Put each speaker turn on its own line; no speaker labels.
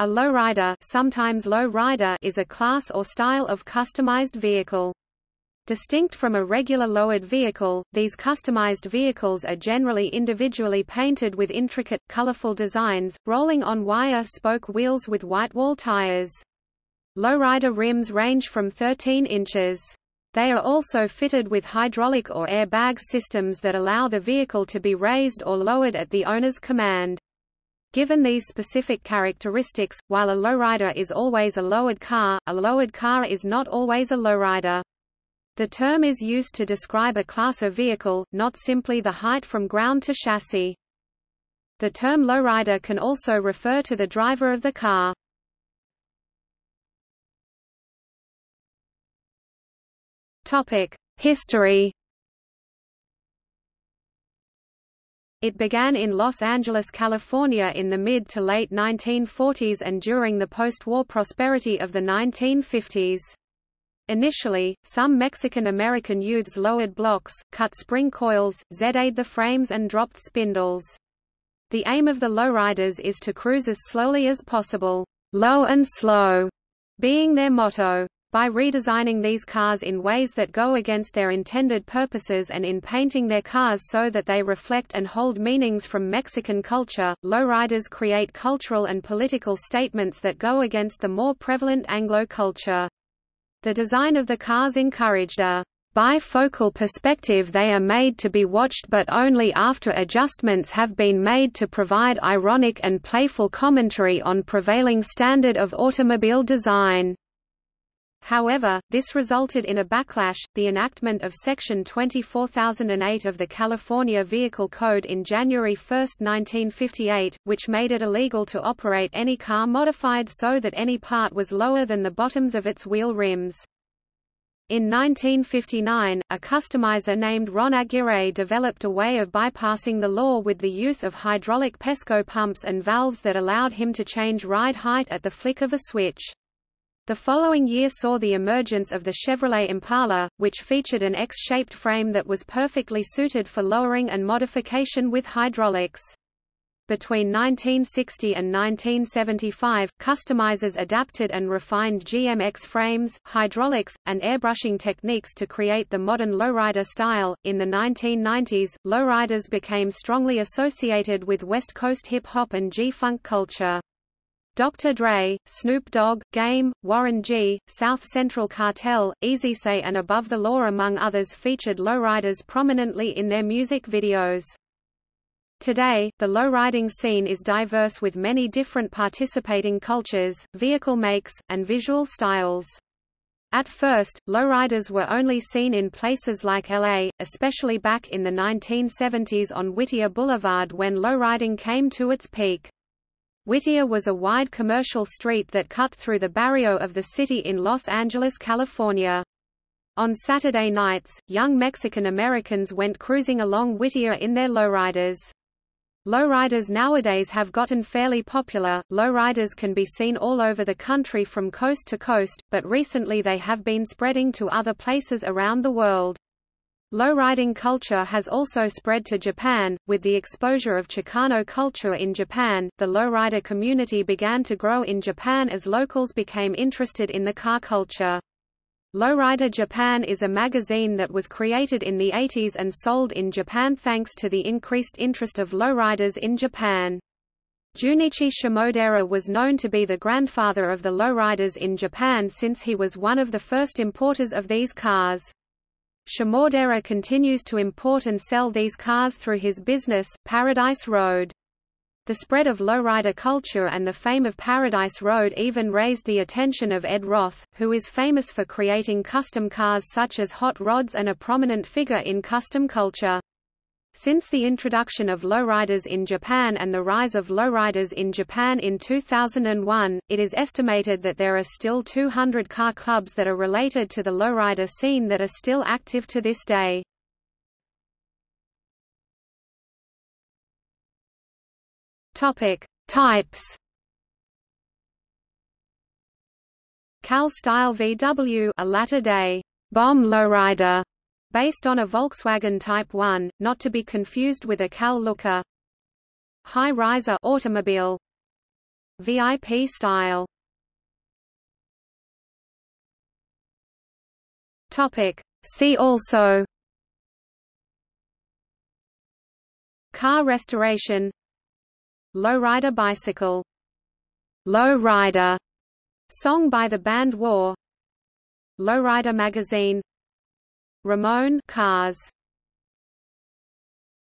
A lowrider, sometimes low rider is a class or style of customized vehicle. Distinct from a regular lowered vehicle, these customized vehicles are generally individually painted with intricate, colorful designs, rolling on wire spoke wheels with whitewall tires. Lowrider rims range from 13 inches. They are also fitted with hydraulic or airbag systems that allow the vehicle to be raised or lowered at the owner's command. Given these specific characteristics, while a lowrider is always a lowered car, a lowered car is not always a lowrider. The term is used to describe a class of vehicle, not simply the height from ground to chassis. The term lowrider can also refer to the driver of the car. History It began in Los Angeles, California in the mid to late 1940s and during the post-war prosperity of the 1950s. Initially, some Mexican-American youths lowered blocks, cut spring coils, Z-ade the frames and dropped spindles. The aim of the lowriders is to cruise as slowly as possible, low and slow, being their motto. By redesigning these cars in ways that go against their intended purposes and in painting their cars so that they reflect and hold meanings from Mexican culture, lowriders create cultural and political statements that go against the more prevalent Anglo culture. The design of the cars encouraged a bifocal perspective they are made to be watched but only after adjustments have been made to provide ironic and playful commentary on prevailing standard of automobile design. However, this resulted in a backlash, the enactment of Section 24008 of the California Vehicle Code in January 1, 1958, which made it illegal to operate any car modified so that any part was lower than the bottoms of its wheel rims. In 1959, a customizer named Ron Aguirre developed a way of bypassing the law with the use of hydraulic Pesco pumps and valves that allowed him to change ride height at the flick of a switch. The following year saw the emergence of the Chevrolet Impala, which featured an X-shaped frame that was perfectly suited for lowering and modification with hydraulics. Between 1960 and 1975, customizers adapted and refined GMX frames, hydraulics, and airbrushing techniques to create the modern lowrider style. In the 1990s, lowriders became strongly associated with West Coast hip hop and G-funk culture. Dr. Dre, Snoop Dogg, Game, Warren G, South Central Cartel, Eazy-E and Above the Law among others featured lowriders prominently in their music videos. Today, the lowriding scene is diverse with many different participating cultures, vehicle makes, and visual styles. At first, lowriders were only seen in places like LA, especially back in the 1970s on Whittier Boulevard when lowriding came to its peak. Whittier was a wide commercial street that cut through the barrio of the city in Los Angeles, California. On Saturday nights, young Mexican Americans went cruising along Whittier in their lowriders. Lowriders nowadays have gotten fairly popular. Lowriders can be seen all over the country from coast to coast, but recently they have been spreading to other places around the world. Lowriding culture has also spread to Japan. With the exposure of Chicano culture in Japan, the lowrider community began to grow in Japan as locals became interested in the car culture. Lowrider Japan is a magazine that was created in the 80s and sold in Japan thanks to the increased interest of lowriders in Japan. Junichi Shimodera was known to be the grandfather of the lowriders in Japan since he was one of the first importers of these cars. Shimodera continues to import and sell these cars through his business, Paradise Road. The spread of lowrider culture and the fame of Paradise Road even raised the attention of Ed Roth, who is famous for creating custom cars such as hot rods and a prominent figure in custom culture. Since the introduction of lowriders in Japan and the rise of lowriders in Japan in 2001, it is estimated that there are still 200 car clubs that are related to the lowrider scene that are still active to this day. Topic: Types. Cal Style VW, a latter-day bomb lowrider, Based on a Volkswagen Type 1, not to be confused with a Cal Looker. High riser automobile. VIP style. Topic. See also Car restoration Lowrider bicycle Lowrider song by the band War Lowrider magazine Ramone Cars